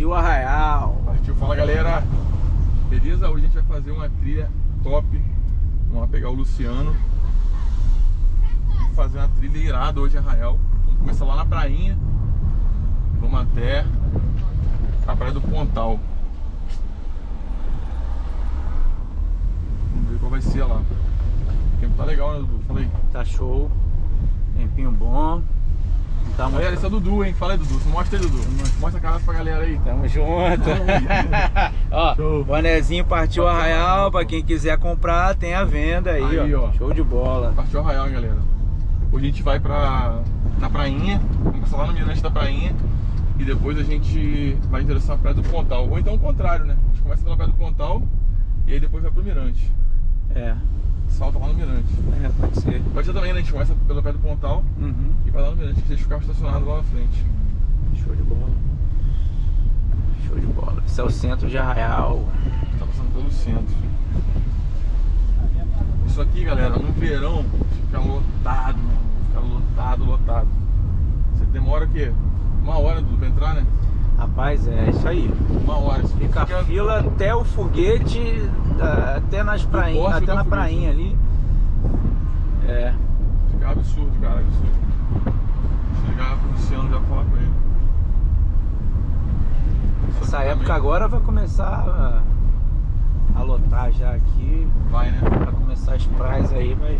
Partiu Arraial. Partiu, fala galera. Beleza? Hoje a gente vai fazer uma trilha top. Vamos lá pegar o Luciano. Vamos fazer uma trilha irada hoje Arraial. Vamos começar lá na prainha. Vamos até a praia do Pontal. Vamos ver qual vai ser lá. O tempo tá legal, né, Dudu? Fala aí. Tá show. Tempinho bom. Tá. Galera, esse é o Dudu, hein? Fala aí, Dudu. Mostra aí, Dudu. Mostra a cara pra galera aí. Tamo junto. ó, Show. bonezinho partiu Arraial. Pra quem quiser comprar, tem a venda aí, Aí, ó. ó. Show de bola. Partiu Arraial, galera. Hoje a gente vai pra, na prainha, vamos passar lá no mirante da prainha e depois a gente vai em direção à praia do Pontal. Ou então o contrário, né? A gente começa pela praia do Pontal e aí depois vai pro mirante. É, Salta lá no mirante. é, pode ser. Pode ser também, né? A gente começa pela praia do Pontal Uhum. e vai lá no mirante, que deixa o carro estacionado lá na frente. Show de bola. Show de bola. Esse é o centro de Arraial. Tá passando pelo centro. Isso aqui, galera, no verão fica lotado, mano. Fica lotado, lotado. Você demora o quê? Uma hora pra entrar, né? Rapaz, é isso aí. Uma hora. Isso Fica a fila até o foguete, até nas prainhas, até na o foguete. prainha ali. É. Fica absurdo, cara, absurdo. Ligar pro Luciano já falar com ele. Isso Essa época também agora vai começar a, a lotar já aqui. Vai, né? Vai começar as praias aí, vai.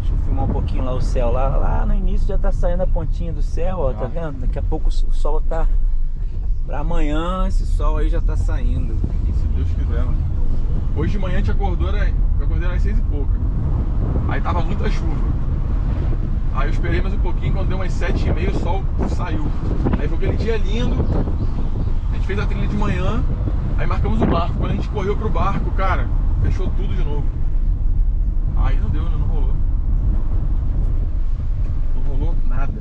Deixa eu filmar um pouquinho lá o céu. Lá, lá no início já tá saindo a pontinha do céu, ó, tá Ah. vendo? Daqui a pouco o sol tá. Pra amanhã esse sol aí já tá saindo. Se Deus quiser, mano. Hoje de manhã a gente acordou, era, eu acordei às seis e pouca. Aí tava muita chuva. Aí eu esperei mais um pouquinho, quando deu umas sete e meia o sol saiu. Aí foi aquele dia lindo. A gente fez a trilha de manhã, aí marcamos o barco. Quando a gente correu pro barco, cara, fechou tudo de novo. Aí não deu, né? Não rolou. Não rolou nada.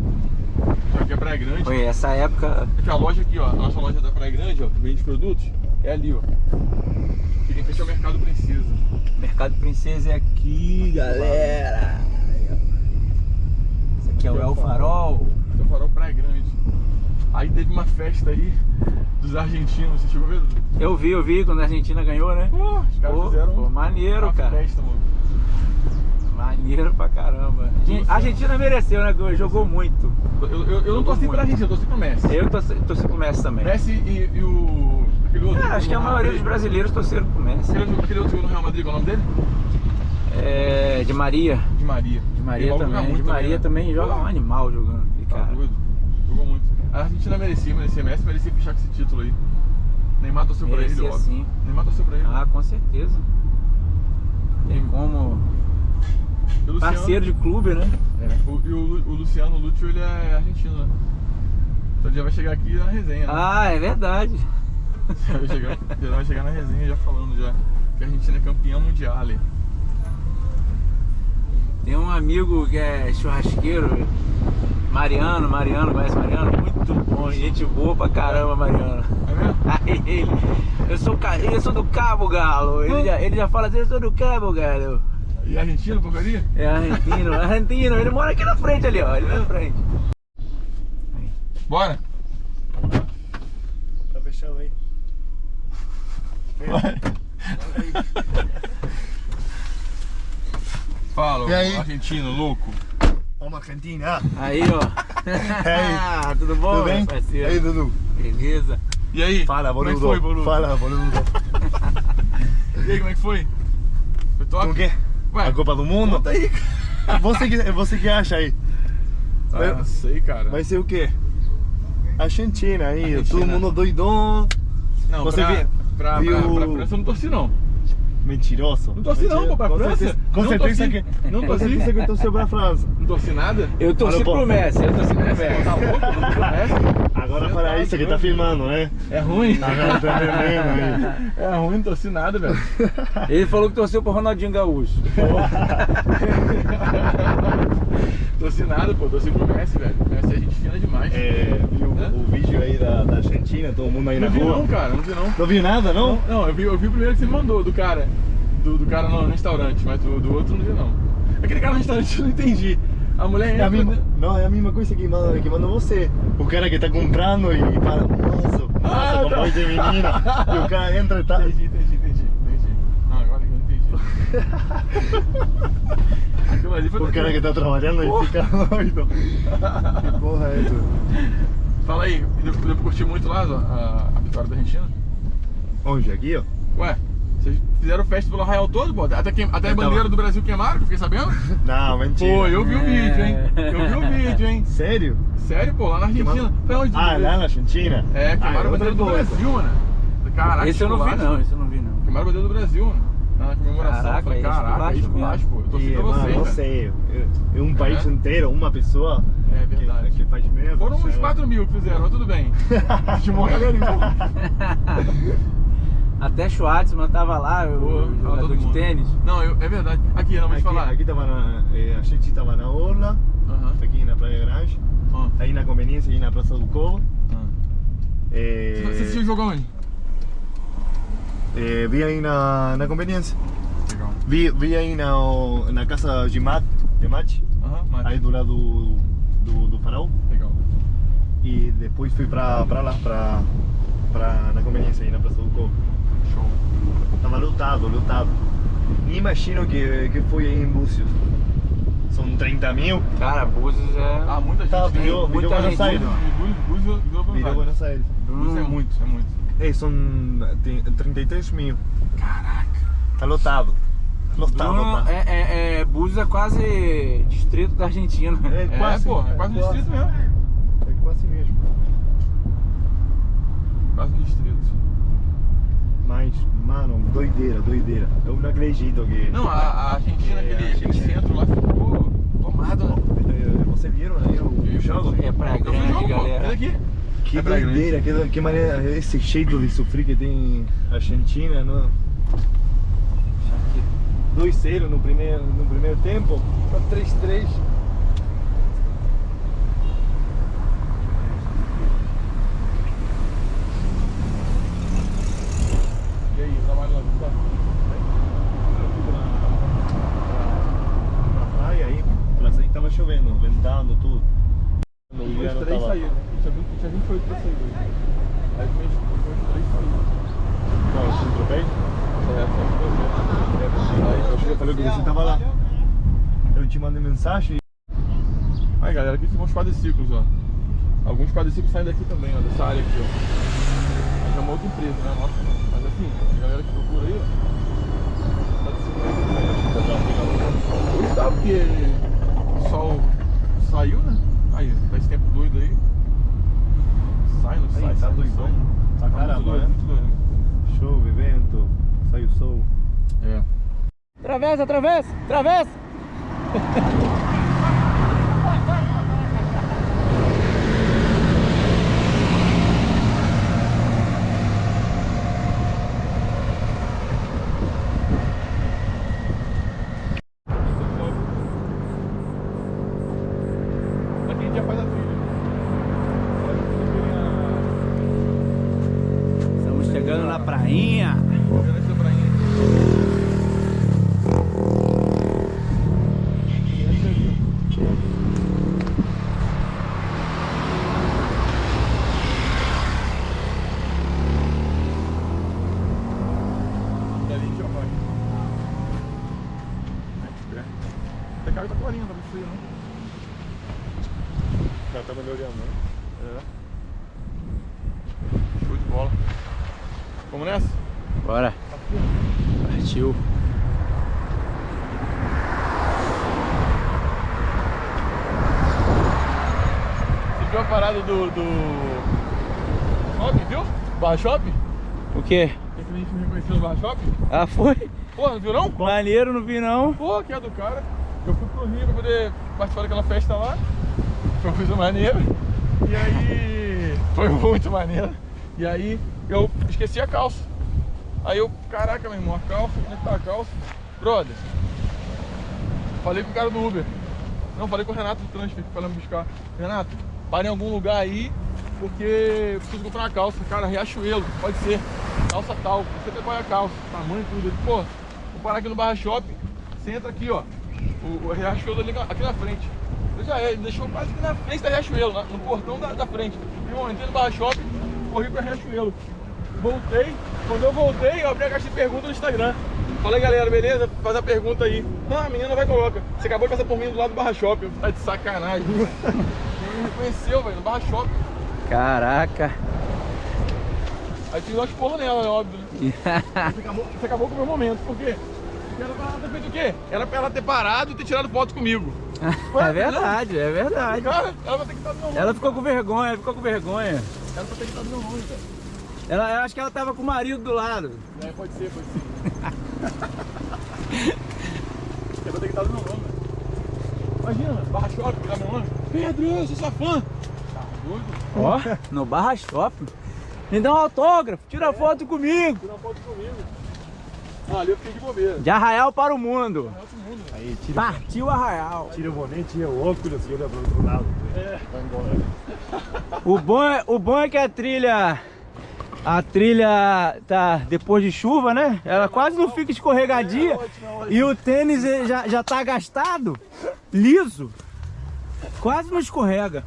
Só que a Praia Grande. Oi, essa época. Aqui a loja aqui, ó, a nossa loja da Praia Grande, ó, que vende produtos, é ali, ó. Que quem fecha é o Mercado Princesa. Mercado Princesa é aqui, galera. Esse aqui é o El Farol. Esse é o farol Praia Grande. Aí teve uma festa aí dos argentinos, você chegou a ver? Eu vi, eu vi quando a Argentina ganhou, né? Pô, os caras Pô, fizeram pô, maneiro, uma cara. festa, mano. Maneiro pra caramba. A Argentina mereceu, né? Jogou muito. Eu, eu, eu não torci muito. pra Argentina, eu torci pro Messi. Eu torci, torci pro Messi também. Messi e, e o... aquele outro. É, acho que a maioria dos brasileiros torceram pro Messi. Aquele, aquele outro no Real Madrid, qual é o nome dele? É, de Maria. De Maria. De Maria também. de Maria né? também joga um animal jogando. Tá cara. doido. Jogou muito. A Argentina merecia, merecia. Messi merecia fechar com esse título aí. Neymar torceu pra ele, Merecia óbvio. sim. Neymar torceu pra ele. Ah, com certeza. Tem como. Luciano- Parceiro de clube, né? É, o, e o, o Luciano Lúcio, ele é argentino, né? Então já vai chegar aqui na resenha, né? Ah, é verdade. Já, vai chegar, já vai chegar na resenha já falando já que a Argentina é campeã mundial ali. Tem um amigo que é churrasqueiro, Mariano, Mariano, conhece Mariano? Muito bom, gente boa pra caramba, Mariano. É mesmo? Aí ele, eu sou, eu sou do Cabo Galo, ele já, ele já fala assim, eu sou do Cabo Galo. E argentino, porcaria? É argentino, argentino, ele mora aqui na frente ali, ó, ele na frente. Bora? Tá fechado aí. Fala, E aí? argentino, louco. Vamos Argentina. Aí, ó. Tudo bom, Tudo bem? parceiro? Aí, Dudu. Beleza. E aí? Fala, Como é boludo. que foi, boludo? Fala, boludo. E aí, como é que foi? Foi top? Com o quê? Ué, A Copa do Mundo? Conta aí, cara. Você que, você que acha aí? Ah, não sei, cara. Vai ser o quê? Argentina aí, Argentina. todo mundo doidão. Não, você pra, vê- pra, viu- pra, pra França eu não torci, não. Mentiroso. Não torci não, pô, pra com França. Certeza, com Não certeza que. Não com torci. certeza que torceu pra França. Não torci nada. Eu torci pro Messi, eu torci pro Messi, Messi. tá louco? Não torci pro Messi. Agora Você para tá isso que tá filmando, né? É ruim. Tá vendo aí. É ruim, não torci nada, velho. Ele falou que torceu pro Ronaldinho Gaúcho. torci nada, pô. Torci pro Messi, velho. Messi é gente fina demais. É, viu Hã? o vídeo aí da, da Argentina, todo mundo aí Não na vi rua? não, cara. Não vi não. Não viu nada, não? Não, não eu, vi, eu vi o primeiro que você me mandou, do cara. Do, do cara no, no restaurante, mas do, do outro não vi não. Aquele cara no restaurante eu não entendi. A mulher É a entra. mesma, não, é a mesma coisa que manda, que manda você. O cara que tá comprando e fala, nossa, Nossa, com voz de menina. E o cara entra e tá. Entendi, entendi, entendi, entendi. Não, agora eu entendi. O cara que tá trabalhando e fica doido. Que porra é essa? Fala aí, deu, deu pra curtir muito lá a, a vitória da Argentina? Onde? Aqui, ó? Ué, vocês fizeram festa pelo Arraial todo, pô? Até, queim, até a Eu tava- bandeira do Brasil queimaram, que eu fiquei sabendo? Não, mentira. Pô, eu vi o É. vídeo, hein? Eu vi o vídeo, hein? Sério? Sério, pô, lá na Argentina. Foi onde? Ah, lá na Argentina? É, ah, queimaram a bandeira do coisa. Brasil, mano. Caraca, Esse eu não vi não, esse eu não vi não. Queimaram a bandeira do Brasil, mano. Na comemoração. Caraca, eu falei, é caraca, é esculacho pô. Eu E, vocês, não velho. sei. É- É um país É. inteiro, uma pessoa. É verdade. Que, que faz merda. Foram uns sabe? 4 mil que fizeram, mas tudo bem. De morrer Até Schwartzman tava lá, Pô, o tava jogador de mundo. tênis. Não, eu, é verdade. Aqui, não, vou te Aqui, falar. aqui tava na, eh, a gente estava na Orla, Aham. aqui na Praia Grande, Ah, aí na Conveniência, aí na Praça do Covo. ah. Eh, Você assistiu o jogo onde? eh, vi aí na, na Conveniência. Legal. Vi, vi aí na, na casa de Mat, de mas. aí do lado do, do, do farol. Legal. E depois fui pra, pra lá, pra, pra, na Conveniência, aí na Praça do Covo. Show. Tava lotado, lotado. Nem imagino que, que foi aí em Búzios. São 30 mil. Cara, Búzios é... Ah, muita gente. Tá, virou, muita virou Buenos gente, Aires. não. Búzios- virou Buenos Aires. Buenos Aires. Búzios é muito, é muito. É, são tem 33 mil. Caraca. Tá lotado. Lotado, Bruno, lotado. é, é, é, Búzios é quase distrito da Argentina. É, É, quase, pô, é quase um distrito mesmo. É quase mesmo. Quase um distrito. Mas, mano, doideira, doideira. Eu não acredito que. Não, a, a Argentina, É, aquele, aquele centro lá ficou tomado, né? Você viram aí o, o jogo? É pra grande, pô. galera. Aqui. Que É doideira, que, que maneira, esse jeito de sofrer que tem a Argentina, não? 2-0 no primeiro, no primeiro tempo, pra 3-3. E aí, trabalho lá tá? Na praia aí, mas aí tava chovendo, ventando, tudo. No Os três tava- saíram. Tinha 20 tinha 28 pra sair hoje. Aí os três saíram. Qual, o centro bem? É, eu falei que você tava lá. Eu te mandei mensagem Aí galera, aqui são os quadriciclos, ó. Alguns quadriciclos saem daqui também, ó, dessa área aqui, ó. Mas é uma outra empresa, né? Nossa não. Assim, a galera que procura aí, ó. Quadriciclo aí, Hoje tá porque o sol saiu, né? Aí, tá esse tempo doido aí. Sai, não sai, Aí, tá sai, não doidão. sai. Tá muito caramba, doido, né? muito doido. Chove, vento, sai o sol. É. Atravessa, atravessa, atravessa! Aqui a gente já faz a trilha. Estamos chegando na prainha. Vendo essa prainha aqui. Essa ali. Dali a gente já vai. Até cara tá clarinho, tá muito frio, né? Já tá melhorando, né? É. Show de bola. Vamos nessa? Bora. Partiu. Você viu a parada do. do. Shopping, viu? Barra Shopping? O quê? A gente me reconheceu no Barra Shopping? Ah, foi? Pô, não viu não? Maneiro, não vi não. Pô, que é do cara. Eu fui pro Rio pra poder participar daquela festa lá. Foi uma coisa maneira. E aí. Foi muito maneiro. E aí eu esqueci a calça. Aí eu, caraca, meu irmão, a calça, onde é que tá a calça? Brother. Falei com o cara do Uber. Não, falei com o Renato do Transfer que foi me buscar. Renato, para em algum lugar aí, porque eu preciso comprar uma calça. Cara, Riachuelo, pode ser. Calça tal. Você qual é a calça, tamanho, tudo. Ele, pô, vou parar aqui no Barra Shopping. Você entra aqui, ó. O, o Riachuelo ali, aqui na frente. Eu já é, ele deixou quase aqui na frente da Riachuelo, no portão da, da frente. Irmão, entrei no Barra Shopping, corri pra Riachuelo. Voltei, quando eu voltei, eu abri a caixa de perguntas no Instagram. Falei, galera, beleza? Faz a pergunta aí. Não, a menina vai e coloca. Você acabou de passar por mim do lado do Barra Shopping. Tá de sacanagem. Ele me reconheceu, velho, no Barra Shopping. Caraca. Aí tive uma esporro nela, né, óbvio. Né? Você, acabou, você acabou com o meu momento, por quê? Porque era pra ela ter feito o quê? Era pra ela ter parado e ter tirado foto comigo. é verdade, é verdade. Cara, ela vai ter que estar do meu. Ela ficou com vergonha, ficou com vergonha. Ela vai ter que estar do meu lado, cara. Ela, eu acho que ela tava com o marido do lado. É, pode ser, pode ser. ela vai ter que estar lado, velho. Imagina, barra shopping, tá meu nome? Pedro, eu sou sua fã. Tá doido? Ó, no Barra Shopping. Me dá um autógrafo, tira foto comigo. Tira foto comigo. Ah, ali eu fiquei de bobeira. De Arraial para o mundo. É outro mundo, velho. Aí, tira, Partiu Arraial. tira o boné, tira o óculos e olha pro outro lado. É. Vai embora. O bom, é, o bom é que a trilha... A trilha tá depois de chuva, né? Ela quase não fica escorregadia. E o tênis ele já, já tá gastado, liso. Quase não escorrega.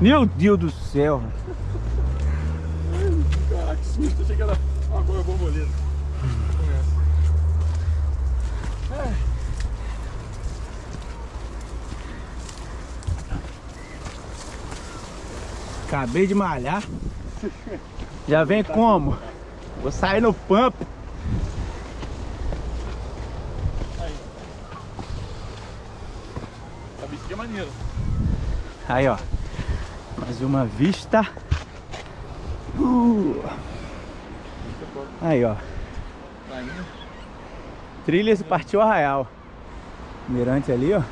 Meu Deus do céu. Caraca, que susto. Achei que era uma borboleta. Acabei de malhar. Já vem como? Vou sair no pump. A bici é. Aí, ó. Mais uma vista. Uh. Aí, ó. Trilhas partiu Arraial. Mirante ali, ó.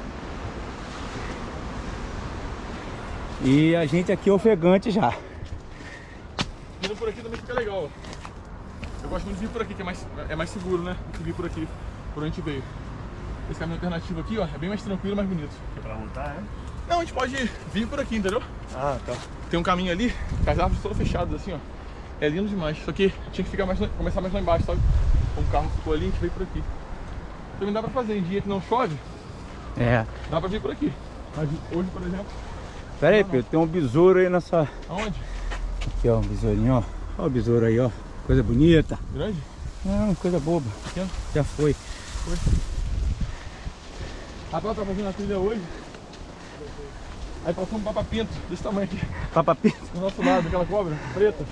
E a gente aqui ofegante já. Vindo por aqui também fica legal. ó. Eu gosto muito de vir por aqui, que é mais, é mais seguro, né? Do que vir por aqui, por onde a gente veio. Esse caminho alternativo aqui, ó, é bem mais tranquilo e mais bonito. É pra voltar, é? Não, a gente pode vir por aqui, entendeu? Ah, tá. Tem um caminho ali, com as árvores todas fechadas assim, ó. É lindo demais. Só que tinha que ficar mais, começar mais lá embaixo, sabe? Como o carro ficou ali, a gente veio por aqui. Também dá pra fazer, em dia que não chove, É. dá pra vir por aqui. Mas hoje, por exemplo, Pera aí, Pedro. Tem um besouro aí nessa... aonde? Aqui, ó. Um besourinho, ó. Ó o besouro aí, ó. Coisa bonita. Grande? Não, coisa boba. Pequeno? Já foi. Rapaz, tá fazendo a trilha hoje. Aí passou um papapinto desse tamanho aqui, Papa Pinto. do nosso lado, aquela cobra preta.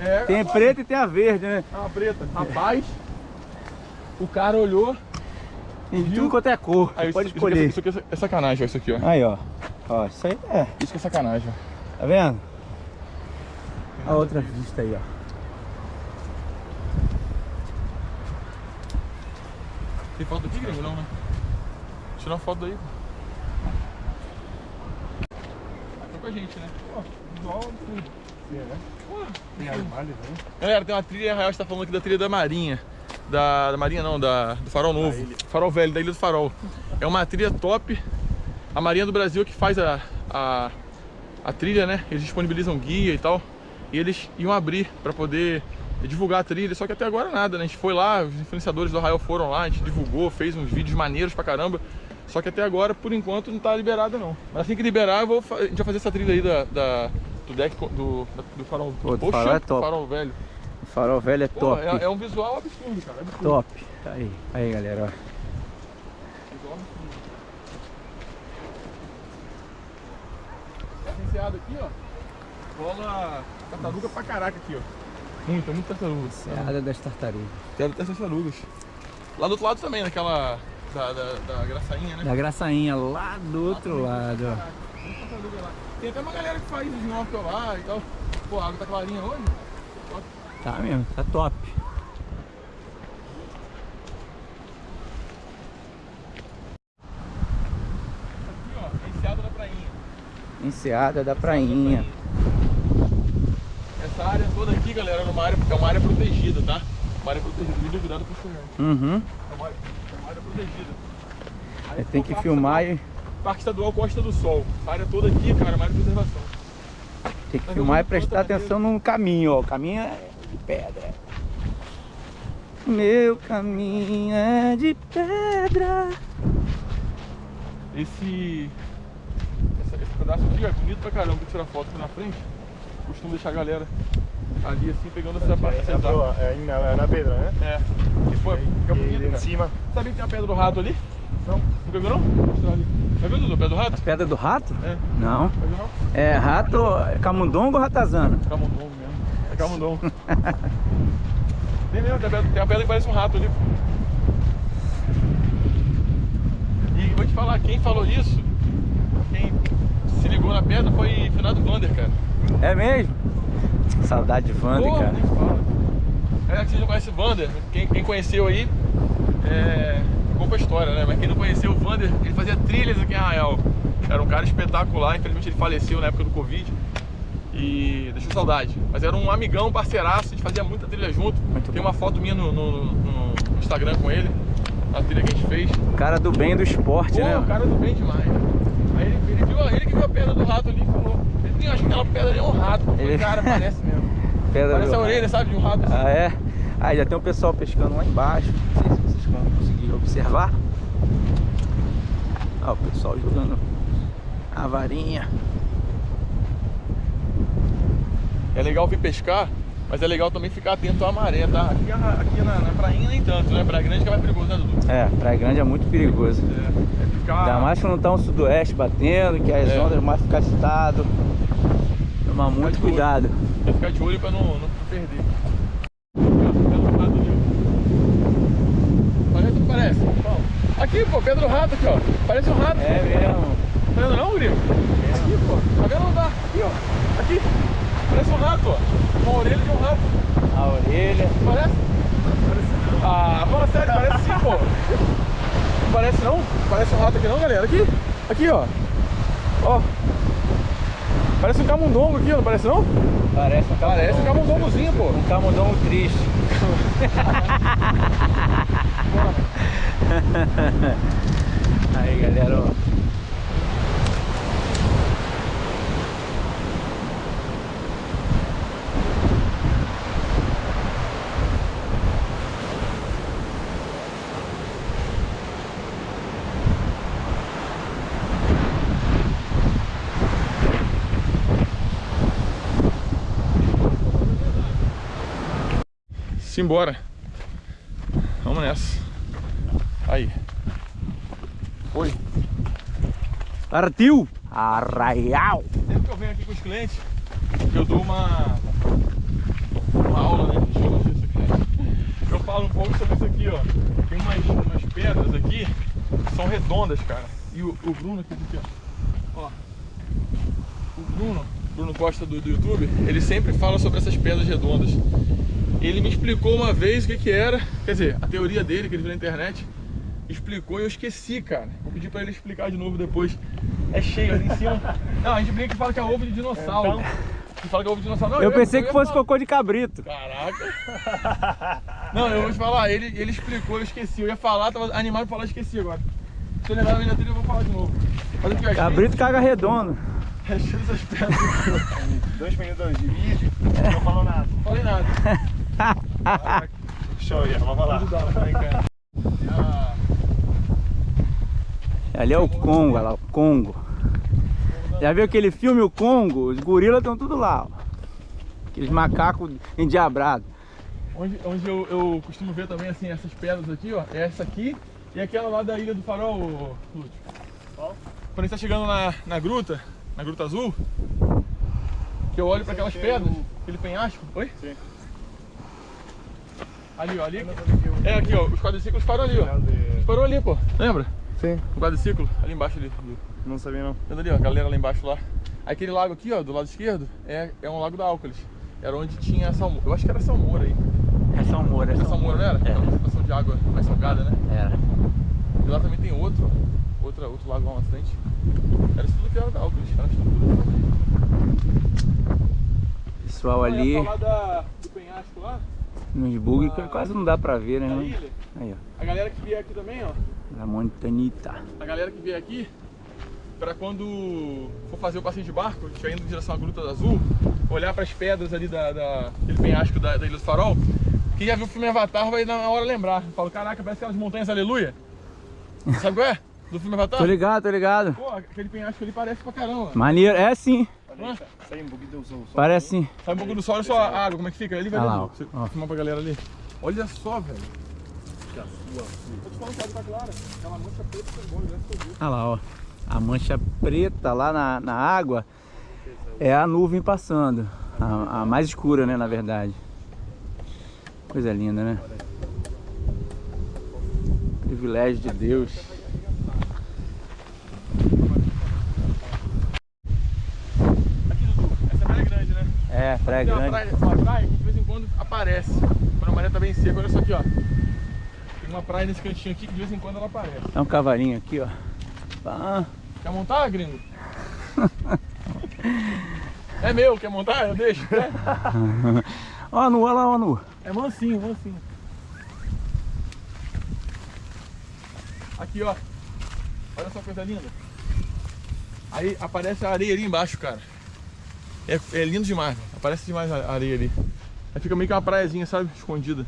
É, Tem a preta e tem a verde, né? é uma preta. Rapaz, o cara olhou. Tem Viu? tudo quanto é cor. Aí, pode isso, escolher. Isso aqui, isso aqui é sacanagem, ó, isso aqui, ó. Aí, ó. Ó, isso aí é. Isso que é sacanagem. Tá vendo? A outra vista aí, ó. Tem foto aqui, gringo? Não, né? Tira uma foto daí, pô. Tá com a gente, né? Pô, visual tudo. Né? Pô, Tem armário, né? Galera, tem uma trilha a gente tá falando aqui da trilha da Marinha. Da, da Marinha não, da, do Farol Novo. Farol Velho, da Ilha do Farol. É uma trilha top. A Marinha do Brasil é que faz a, a, a trilha, né? Eles disponibilizam guia e tal. E eles iam abrir pra poder divulgar a trilha, só que até agora nada, né? A gente foi lá, os influenciadores do Arraial foram lá, a gente divulgou, fez uns vídeos maneiros pra caramba. Só que até agora, por enquanto, não tá liberada não. Mas assim que liberar, vou, a gente vai fazer essa trilha aí da, da- do deck do, do farol. Pô, do farol é top. farol velho. O farol velho é Pô, top. é, é um visual absurdo, cara. Absurdo. Top. Aí, aí, galera, ó. Visual absurdo. Aqui, ó. Rola tartaruga pra caraca aqui, ó. Muita, muita tartaruga. Seada das tartarugas. Tem até tartarugas. Lá do outro lado também, naquela. Da, da, da graçainha, né? Da graçainha lá do outro lado, ó. Lá. Tem até uma galera que faz snorkel lá e tal. Pô, a água tá clarinha hoje. Tá mesmo, tá top. Aqui, ó, a enseada da prainha. Enseada da prainha. Essa área toda aqui, galera, é uma área, é uma área protegida, tá? Uma área protegida, muito cuidado com o chorão. Uhum. É uma área, é uma área protegida. Aí tem que filmar estadual- e Parque Estadual Costa do Sol. A área toda aqui, cara, é uma área de preservação. tem que Mas filmar e prestar atenção no caminho, ó. O caminho é de pedra. Meu caminho é de pedra. Esse. Pedaço aqui ó, é bonito pra caramba pra tirar foto aqui na frente. Costumo deixar a galera ali assim, pegando essa parte. É, essa na, proa, é na, na pedra, né? É. E pô, fica E bonito, em cima. Sabia que tem a pedra do rato ali? Não. Nunca viu não? Vou mostrar ali. Dudu, a pedra do rato? Pedra do rato? É. Não. Não? É rato, é camundongo ou ratazana? Camundongo mesmo. É camundongo. tem mesmo, tem a, pedra, tem a pedra que parece um rato ali. E vou te falar, quem falou isso, quem se ligou na pedra foi Finado Vander, cara. É mesmo? Saudade de Wander, Porra, cara. É que você não conhece o Vander, quem, quem conheceu aí, é. Pouca história, né? Mas quem não conheceu o Vander, ele fazia trilhas aqui em Arraial. Era um cara espetacular, infelizmente ele faleceu na época do Covid. E deixou saudade. Mas era um amigão, parceiraço, a gente fazia muita trilha junto. Muito Tem bom. uma foto minha no, no- no Instagram com ele, na trilha que a gente fez. Cara do bem do esporte, Pô, né? o cara do bem demais. Aí ele, ele viu, ele que viu a pedra do rato ali e falou. Ele tem, acho que aquela pedra ali é um rato. Falei, Ele- Cara, parece mesmo. Pedra Parece a orelha, sabe, de um rato. Ah, é? Aí já tem um pessoal pescando lá embaixo. Não sei se vocês vão conseguir observar. Ó, o pessoal jogando a varinha. É legal vir pescar, mas é legal também ficar atento à maré, tá? Aqui, aqui na, na prainha nem tanto, né? Praia Grande que é mais perigoso, né, Dudu? É, Praia Grande é muito perigoso. É, é ficar... Ainda mais que não tá um sudoeste batendo, que as É. ondas mais ficam agitadas. Tomar muito cuidado. É ficar de olho pra não, não perder. Rato ali, ó. Parece? Aqui, pô, Pedro Rato aqui, ó. Parece um rato. É mesmo. Tá vendo não, Guri? Aqui, pô. Tá vendo? Não dá. Aqui, ó. Parece um rato, ó. Uma orelha de um rato. A orelha. Parece? Ah, fala sério, parece sim, pô. Não parece não? Parece um rato aqui não, galera? Aqui. Aqui, ó. Ó. Parece um camundongo aqui, ó. Não parece não? Parece um Parece um camundongozinho, pô. Um camundongo triste. Aí, galera, ó. Simbora. Vamos nessa. Aí. Foi. Partiu! Arraial! Sempre que eu venho aqui com os clientes, eu dou uma, uma aula, né? Deixa eu mostrar isso aqui. Eu falo um pouco sobre isso aqui, ó. Tem umas, umas pedras aqui que são redondas, cara. E o, o Bruno aqui, aqui, ó. ó. O Bruno, Bruno Costa do, do YouTube, ele sempre fala sobre essas pedras redondas. Ele me explicou uma vez o que que era, quer dizer, a teoria dele que ele viu na internet, explicou e eu esqueci, cara. Vou pedir pra ele explicar de novo depois. É cheio ali em cima. Não, a gente brinca que fala que é ovo de dinossauro. A gente fala que é ovo de dinossauro. Não, Eu ia- pensei ia que fosse falar. cocô de cabrito. Caraca. Não, eu vou te falar, ele, ele explicou, eu esqueci. Eu ia falar, tava animado pra falar, esqueci agora. Se eu lembrar da minha trilha, eu vou falar de novo. Mas aqui, ó, é Cabrito caga redondo. cheio- é dessas pedras. Dois minutos de vídeo, não falou nada. Não falei nada. Show, vamos lá. Ah, Ali é o Congo, olha lá, o Congo. Já viu aquele filme O Congo? Os gorilas estão tudo lá, ó. Aqueles macacos endiabrados. Onde, onde eu, eu costumo ver também assim, essas pedras aqui, ó, é essa aqui e aquela lá da Ilha do Farol, Lúcio. Quando a gente tá chegando na, na gruta, na Gruta Azul, que eu olho para aquelas pedras, aquele penhasco, oi? Sim. Ali, ó, ali. É aqui, ó, os quadriciclos param ali, ó. Parou ali, pô, lembra? Sim, O quadriciclo, ali embaixo ali. não sabia não. Vendo ali, ó, a galera lá embaixo lá. Aquele lago aqui, ó, do lado esquerdo, é, é um lago da Álcolis. Era onde tinha salmoura. Eu acho que era salmoura aí. É Salmoura, é Era salmoura, não era? É. Era uma situação de água mais salgada, né? Era. E lá também tem outro, ó. Outra, outro lago lá na frente. Era isso tudo que era da Álcolis, era estrutura também. Pessoal ali, falar da, do penhasco lá, nos bug, quase não dá pra ver, né? Aí, ó. A galera que vier aqui também, ó. La Montanita. A galera que vier aqui, pra quando for fazer o passeio de barco, estiver indo em direção à Gruta do Azul, olhar pras pedras ali da, da, aquele penhasco da, da Ilha do Farol, quem já viu o filme Avatar vai na hora lembrar. Eu falo, caraca, parece aquelas montanhas aleluia. Sabe qual é? Do filme Avatar? Tô ligado, tô ligado. Pô, aquele penhasco ali parece pra caramba. Maneiro, é sim. Sai um pouquinho do sol. Parece sim. Sai um pouco do sol, olha só a água, como é que fica ali, velho. Olha lá, ó. Você Ó. filmar pra galera ali. Olha só, velho. Tô te falando que a água tá clara. Aquela mancha preta que você olha, que eu vi. Olha lá, ó. A mancha preta lá na, na água é a nuvem passando. A, a mais escura, né, na verdade. Coisa linda, né? Privilégio de Deus. Aqui, Dudu, essa praia é grande, né? Praia Tem uma grande. praia, uma praia que de vez em quando aparece. Quando a maré tá bem seca, olha só aqui, ó. Tem uma praia nesse cantinho aqui que de vez em quando ela aparece. É um cavalinho aqui, ó. Ah, Quer montar, gringo? é meu, quer montar? Eu deixo. né? Ó, nu, olha lá, ó, nu. É mansinho, mansinho. Aqui, ó. Olha só que coisa linda. Aí aparece a areia ali embaixo, cara. É, é lindo demais, mano. Aparece demais a areia ali. Aí fica meio que uma praiazinha, sabe? Escondida.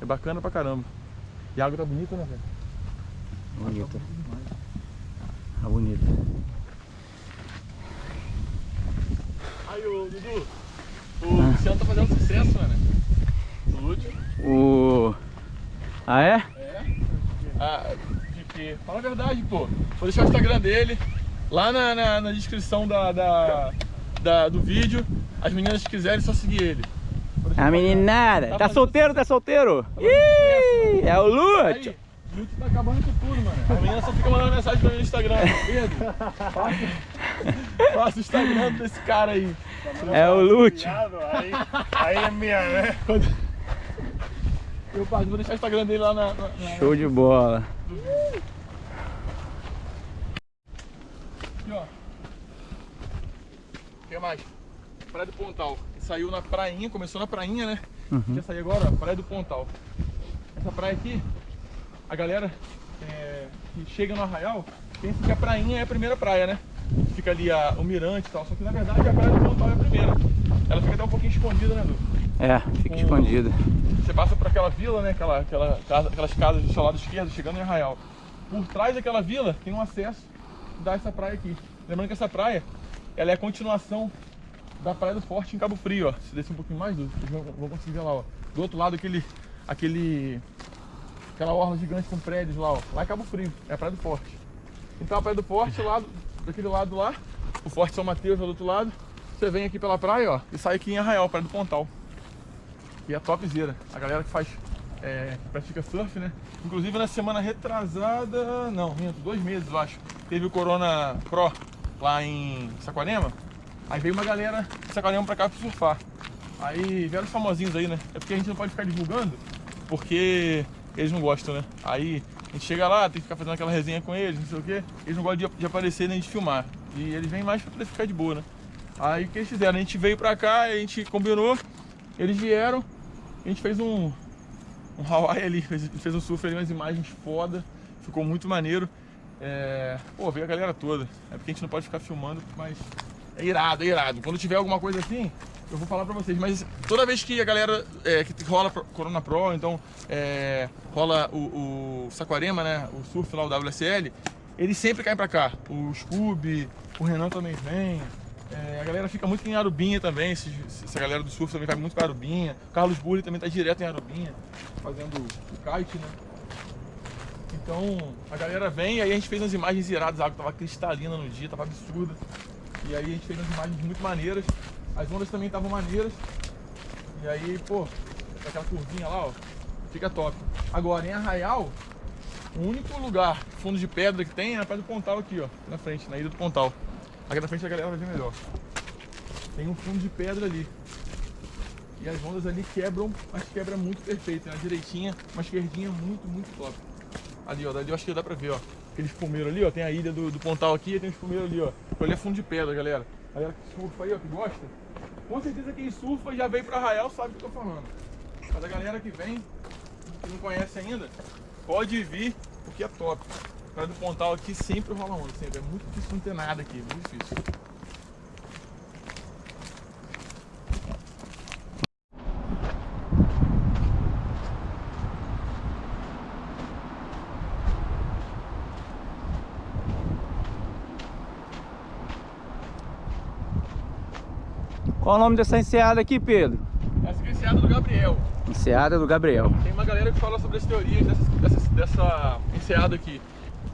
É bacana pra caramba. E a água tá bonita, né, velho? Bonita. Tá bonita. Aí, ô Dudu. O Luciano tá fazendo sucesso, mano. O Lúcio. O... Ah, é? É? Ah, de que? Fala a verdade, pô. Vou deixar o Instagram dele lá na, na, na descrição da, da, da- do vídeo. As meninas que quiserem, é só seguir ele. A meninada. Tá Tá solteiro, tá solteiro? sucesso, Ih, é o Lute. o Lúcio tá acabando com tudo, mano. A menina só fica mandando mensagem pra mim no Instagram. Pedro, faça, faça o Instagram desse cara aí. É o Lute. Aí, aí é minha, né? Eu vou deixar o Instagram dele lá na. na- na- Show de bola. Aqui, ó. O que mais? Praia do Pontal. Saiu na prainha, começou na prainha, né? Uhum. Já saiu agora, ó, Praia do Pontal. Essa praia aqui, a galera é, que chega no Arraial pensa que a prainha é a primeira praia, né? Fica ali a, o mirante e tal. Só que na verdade a Praia do Pontal é a primeira. Ela fica até um pouquinho escondida, né, Du? É, fica escondida. Você passa por aquela vila, né? Aquela, aquela, casa- aquelas casas do seu lado esquerdo, chegando em Arraial. Por trás daquela vila tem um acesso que dá essa praia aqui. Lembrando que essa praia, ela é a continuação da Praia do Forte em Cabo Frio, ó. Se descer um pouquinho mais, vocês vão, conseguir ver lá, ó. Do outro lado, aquele, aquele, aquela orla gigante com prédios lá, ó. Lá é Cabo Frio, é a Praia do Forte. Então a Praia do Forte, lá, daquele lado lá, o Forte São Mateus é do outro lado. Você vem aqui pela praia, ó, e sai aqui em Arraial, Praia do Pontal. E é topzera. A galera que faz, é, pratica surf, né? Inclusive na semana retrasada, não, dois meses eu acho, teve o Corona Pro lá em Saquarema. Aí veio uma galera de Saquarema pra cá pra surfar. Aí vieram os famosinhos aí, né? É porque a gente não pode ficar divulgando, porque eles não gostam, né? Aí a gente chega lá, tem que ficar fazendo aquela resenha com eles, não sei o quê. Eles não gostam de, de aparecer nem de filmar. E eles vêm mais pra poder ficar de boa, né? Aí o que eles fizeram? A gente veio pra cá, a gente combinou, eles vieram, a gente fez um, um Hawaii ali, fez, fez um surf ali, umas imagens foda, ficou muito maneiro. É, pô, veio a galera toda. É porque a gente não pode ficar filmando, mas é irado, é irado. Quando tiver alguma coisa assim, eu vou falar pra vocês. Mas toda vez que a galera é, que rola Corona Pro, então é, rola o, o Saquarema, né? O surf lá, o WSL, eles sempre caem pra cá. O Scooby, o Renan também vem. É, a galera fica muito em Arubinha também, esse- essa galera do surf também vai muito pra Arubinha. O Carlos Burri também tá direto em Arubinha, fazendo o kite, né? Então a galera vem e aí a gente fez umas imagens iradas, a água tava cristalina no dia, tava absurda. E aí a gente fez umas imagens muito maneiras, as ondas também estavam maneiras. E aí, pô, aquela curvinha lá, ó, fica top. Agora em Arraial, o único lugar, fundo de pedra que tem é na Praia do Pontal aqui, ó, na frente, na Ilha do Pontal. Aqui na frente a galera vai ver melhor. Tem um fundo de pedra ali. E as ondas ali quebram, mas quebra muito perfeito, né? Uma direitinha, uma esquerdinha muito, muito top. Ali, ó, dali eu acho que dá pra ver, ó. Aquele espumeiro ali, ó, tem a ilha do, do Pontal aqui e tem um espumeiro ali, ó. Ali é fundo de pedra, galera. Galera que surfa aí, ó, que gosta. Com certeza quem surfa já veio pra Arraial sabe o que eu tô falando. Mas a galera que vem, que não conhece ainda, pode vir, porque é top. Praia do Pontal aqui sempre rola onda, sempre. É muito difícil não ter nada aqui, muito difícil. Qual o nome dessa enseada aqui, Pedro? Essa é a enseada do Gabriel. Enseada do Gabriel. Tem uma galera que fala sobre as teorias dessa, dessa, dessa enseada aqui.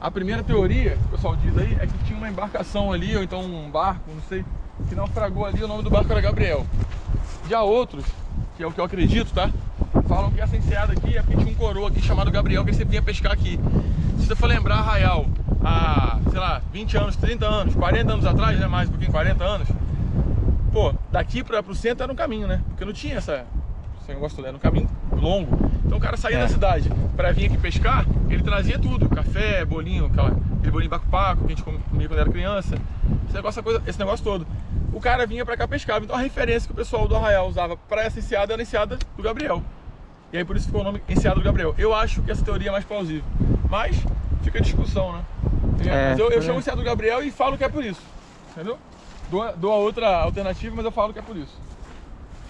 A primeira teoria, que o pessoal diz aí, é que tinha uma embarcação ali, ou então um barco, não sei, que naufragou ali, o nome do barco era Gabriel. Já outros, que é o que eu acredito, tá? Falam que essa enseada aqui é porque tinha um coroa aqui chamado Gabriel que sempre vinha pescar aqui. Se você for lembrar Arraial, há, sei lá, 20 anos, 30 anos, 40 anos atrás, né, mais um pouquinho, 40 anos, pô, daqui para pro centro era um caminho, né? Porque não tinha essa, esse negócio todo, era um caminho longo. Então o cara saía É. da cidade para vir aqui pescar, ele trazia tudo, café, bolinho, aquela, aquele bolinho baco-paco que a gente comia quando era criança, esse negócio, coisa, esse negócio todo. O cara vinha para cá pescava, então a referência que o pessoal do Arraial usava para essa enseada era a enseada do Gabriel. E aí por isso ficou o nome enseada do Gabriel. Eu acho que essa teoria é mais plausível, mas fica a discussão, né? É, mas eu, eu é. chamo enseada do Gabriel e falo que é por isso, entendeu? Dou, a- dou a outra alternativa, mas eu falo que é por isso.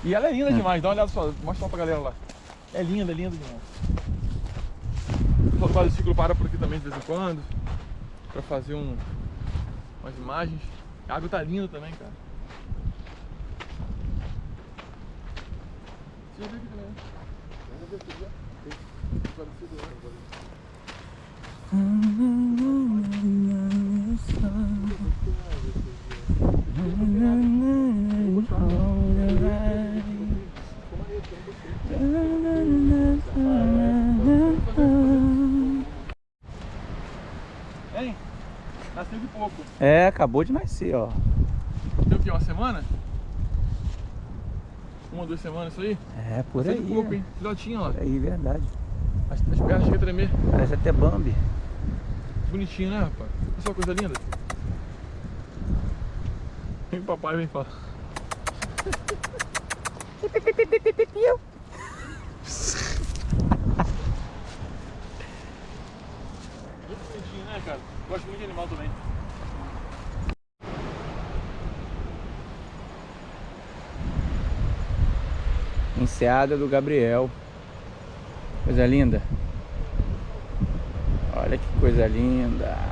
E ela é linda demais, dá uma olhada só, mostra lá pra galera lá. É linda, é linda demais. O pessoal do quadriciclo para por aqui também de vez em quando, pra fazer um, umas imagens. A água tá linda também, cara. Você já viu aqui também, né? Já viu aqui, já? Tem quadriciclo lá, agora. Hein? Nasceu de pouco. É, acabou de nascer, ó. Tem o que? Uma semana? Uma, duas semanas isso aí? É, por Nasceu aí. de pouco, né? hein? Filhotinho, ó. Por aí, verdade. As, as pernas chegam a tremer. Parece até Bambi. Bonitinho, né, rapaz? Olha só coisa linda. Vem papai, vem falar. Muito bonitinho, né, cara? Gosto muito de animal também. Enseada do Gabriel. Coisa linda. Olha que coisa linda.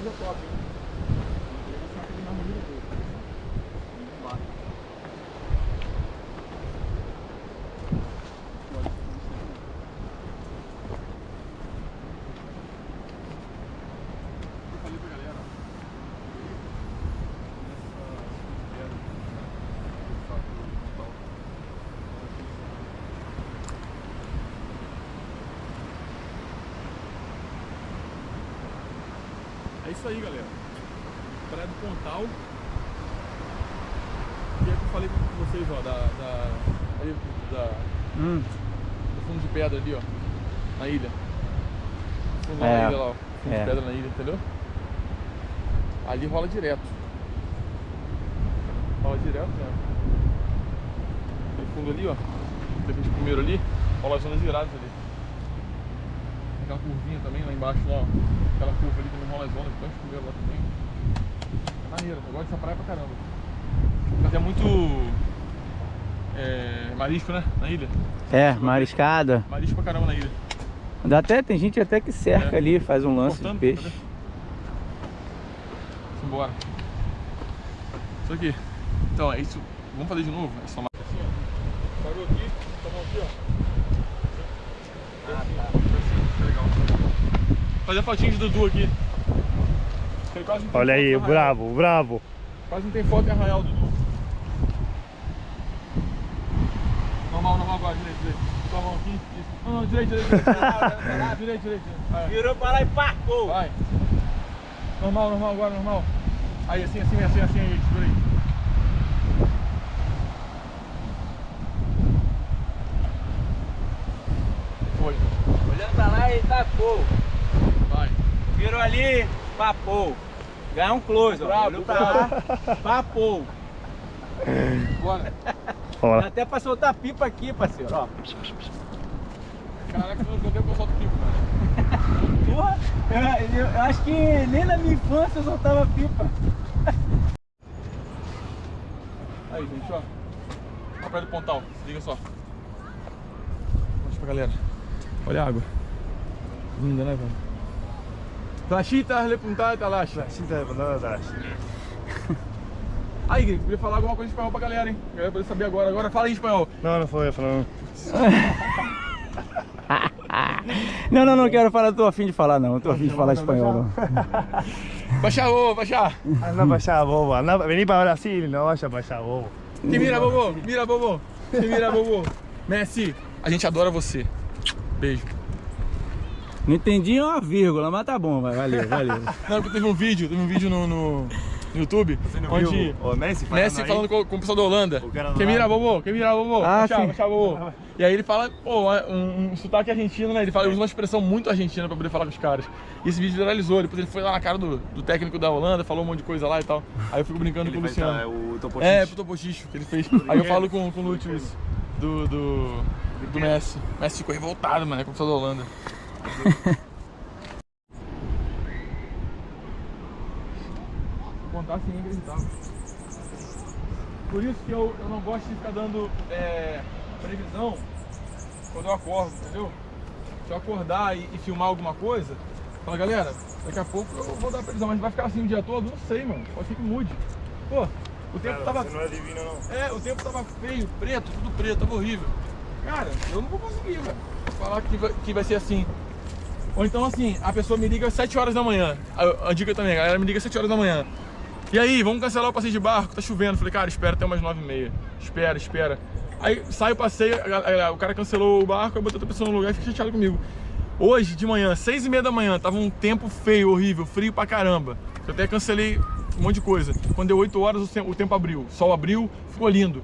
Muito top, né? Eu falei pra galera, É isso aí, galera. Praia do Pontal. E é que eu falei com vocês, ó, da. da, ali, da Hum, do fundo de pedra ali, ó. Na ilha. Fundo É, na ilha lá, ó. Fundo é. de pedra na ilha, entendeu? Ali rola direto. Rola direto, né? Aquele fundo ali, ó. Que a gente primeiro ali, rola as zonas viradas ali. Tem aquela curvinha também lá embaixo, lá, ó. Aquela curva ali também rola as a gente primeiro lá também. É maneiro, eu gosto dessa praia pra caramba. Mas é muito. É, marisco, né? Na ilha. é, mariscada. Marisco pra caramba na ilha. Dá até, tem gente até que cerca É. ali, faz um lance Cortando, de peixe. cadê? Simbora. Isso aqui. Então, é isso. Vamos fazer de novo? É só marca assim, ó. Parou aqui, tá bom aqui, ó. Ah, tá. Legal. Fazer a fotinha de Dudu aqui. Olha aí, o bravo, o bravo. Quase não tem foto em Arraial, Dudu. Normal, normal agora, direito, direito. Tua mão aqui. Isso. Não, não, direito, direito, direito. direito, direito, direito. Virou pra lá e parcou. Vai. Normal, normal, agora normal. Aí, assim, assim, assim, assim, aí, segura aí. Foi. Olhando pra lá e tacou. Virou ali, papou. Ganhou um close, ó. Olhou pra lá, papou. Bora. Até pra soltar pipa aqui, parceiro, ó. Caraca, eu não o solto pico, cara. Porra, eu, eu acho que nem na minha infância eu soltava pipa. Aí, gente, ó. Olha pra do pontal, se liga só. Mostra pra galera. Olha a água. Linda, né, velho? Flashita, le puntada, laxa. Cinta de bandana atrás. Aí, Gui, queria falar alguma coisa em espanhol pra galera, hein? A galera poder saber agora. Agora fala em espanhol. Não, não foi, falando. Não, não, não quero falar, tô afim de falar não, tô afim de falar espanhol não. Baixar, ô, baixar. Anda pra allá, bobo. Anda, vení para Brasil, vaya para allá, bobo. Que mira, bobo. Mira, bobo. Que mira, bobo. Messi, a gente adora você. Beijo. Não entendi uma vírgula, mas tá bom, vai, valeu, valeu. Não, porque teve um vídeo, teve um vídeo no, no, YouTube, onde O Messi falando Messi aí. falando com, com o pessoal da Holanda. O cara do Que mira, lado. bobo, que mira, bobo. Ah, baixar, sim. baixar, bobo. E aí ele fala, pô, um, um sotaque argentino, né? Ele fala, ele usa uma expressão muito argentina pra poder falar com os caras. E esse vídeo viralizou, depois ele foi lá na cara do, do técnico da Holanda, falou um monte de coisa lá e tal. Aí eu fico brincando com o Ele Luciano. dar o topo É, pro Topochicho que ele fez. Aí eu falo com, com o Lúcio isso. Do, do, do Messi. O Messi ficou revoltado, mano, com o pessoal da Holanda. Contar assim é inacreditável. Por isso que eu, eu não gosto de ficar dando é, previsão quando eu acordo, entendeu? Se eu acordar e, e filmar alguma coisa, fala, galera, daqui a pouco eu vou dar previsão, mas vai ficar assim o dia todo? Não sei, mano. Pode ser que mude. Pô, o tempo tava. Você não é divino, não. É, o tempo tava feio, preto, tudo preto, tava horrível. Cara, eu não vou conseguir, velho. Falar que vai, que vai ser assim. Ou então assim, a pessoa me liga às 7 horas da manhã. A, a dica também, a galera me liga às 7 horas da manhã. E aí, vamos cancelar o passeio de barco, tá chovendo. Falei, cara, espera até umas 9 e meia. Espera, espera. Aí sai o passeio, a- a- o cara cancelou o barco, eu botei outra pessoa no lugar e fica chateado comigo. Hoje, de manhã, 6 e meia da manhã, tava um tempo feio, horrível, frio pra caramba. Eu até cancelei um monte de coisa. Quando deu 8 horas, o tempo, abriu. Sol abriu, ficou lindo.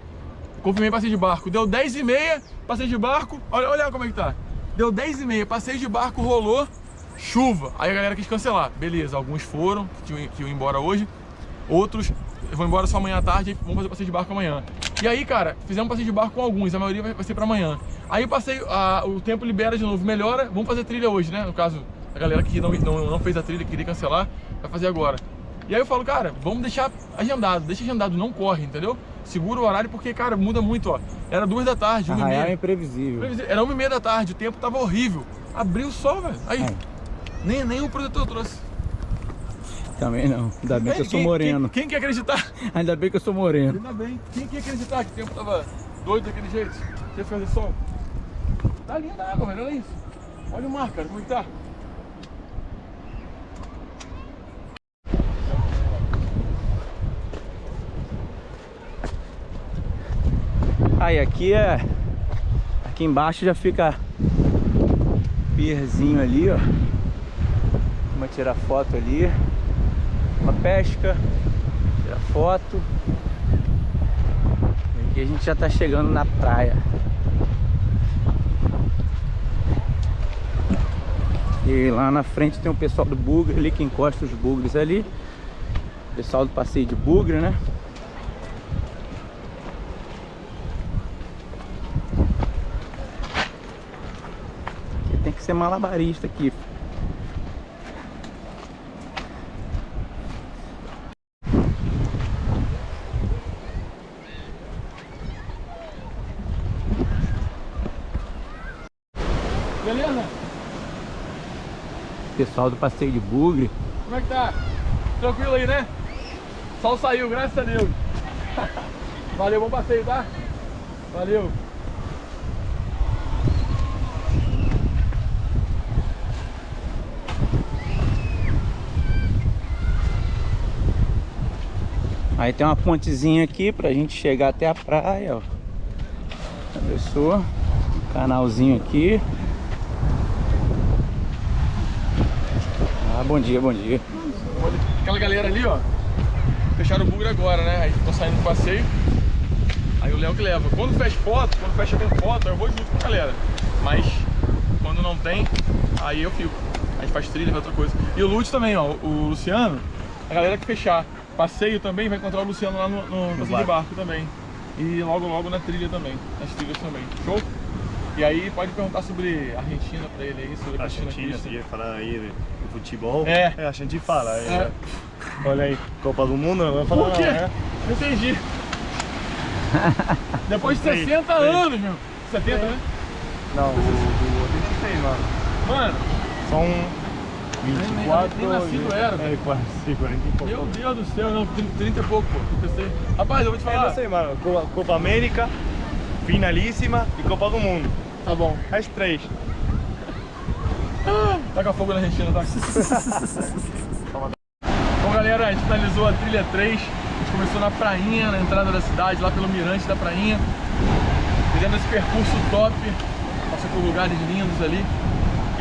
Confirmei passeio de barco. Deu 10 e meia, passeio de barco. Olha, olha como é que tá. Deu 10 e meia, passeio de barco, rolou, chuva. Aí a galera quis cancelar. Beleza, alguns foram, que iam, que iam embora hoje. Outros vão embora só amanhã à tarde vão fazer passeio de barco amanhã. E aí, cara, fizemos passeio de barco com alguns, a maioria vai, ser pra amanhã. Aí passeio, a- o tempo libera de novo, melhora, vamos fazer trilha hoje, né? No caso, a galera que não, não, não fez a trilha, queria cancelar, vai fazer agora. E aí eu falo, cara, vamos deixar agendado, deixa agendado, não corre, entendeu? Segura o horário porque, cara, muda muito, ó. Era duas da tarde, uma e Arraial é meia. imprevisível. Era uma e meia da tarde, o tempo tava horrível. Abriu o sol, velho. Aí, Aí. nem, nem o protetor trouxe. Também não, ainda bem que eu sou moreno. Quem, quem quer acreditar? Ainda bem que eu sou moreno. Ainda bem. Quem que ia acreditar que o tempo tava doido daquele jeito? Que ia fazer sol? Tá linda a água, velho. Olha isso. Olha o mar, cara. Como é que tá? Aí aqui é. Aqui embaixo já fica pierzinho ali, ó. Vamos tirar foto ali. Uma pesca. Tirar foto. E aqui a gente já tá chegando na praia. E lá na frente tem o pessoal do bugre ali que encosta os bugres ali. Pessoal do passeio de bugre, né? Aqui tem que ser malabarista aqui. Beleza? Pessoal do passeio de bugre. Como é que tá? Tranquilo aí, né? Sol saiu, graças a Deus. Valeu, bom passeio, tá? Valeu. Aí tem uma pontezinha aqui pra gente chegar até a praia, ó. A pessoa, um canalzinho aqui. Ah, bom dia, bom dia. Aquela galera ali, ó. Fecharam o bugre agora, né? Aí estão saindo do passeio. Aí o Léo que leva. Quando fecha foto, quando fecha com foto, eu vou junto com a galera. Mas quando não tem, aí eu fico. A gente faz trilha, faz outra coisa. E o Lute também, ó. O Luciano, a galera que fechar passeio também vai encontrar o Luciano lá no, no passeio de barco. barco também. E logo logo na trilha também. Nas trilhas também. Show? E aí pode perguntar sobre Argentina pra ele aí, sobre a Argentina, quer falar aí de futebol. É. a gente fala. é. É. Olha aí, Copa do Mundo, não vai falar Por quê? não, né? Não entendi. Depois de Três, 60 três. anos, meu. 70, né? Não, o do 86, mano. Mano, São 24... nem nascido era, É, quase, 40 e pouco. meu Deus do céu, não, 30, 30 e pouco, pô. Eu pensei. Rapaz, eu vou te É, falar. não sei, mano. Copa, Copa América, finalíssima e Copa do Mundo. Tá bom. As três. Taca fogo na Argentina, tá? Bom, galera, a gente finalizou a trilha 3. A gente começou na prainha, na entrada da cidade, lá pelo mirante da prainha. Fizemos esse percurso top. Passou por lugares lindos ali.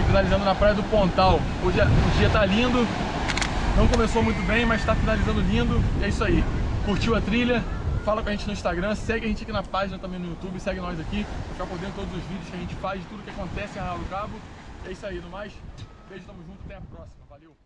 Finalizando na praia do Pontal. Hoje é- o dia tá lindo. Não começou muito bem, mas tá finalizando lindo. E é isso aí. Curtiu a trilha? Fala com a gente no Instagram, segue a gente aqui na página também no YouTube, segue nós aqui, ficar por dentro de todos os vídeos que a gente faz, tudo que acontece em Arraial do Cabo. É isso aí, no mais. Beijo, tamo junto, até a próxima. Valeu!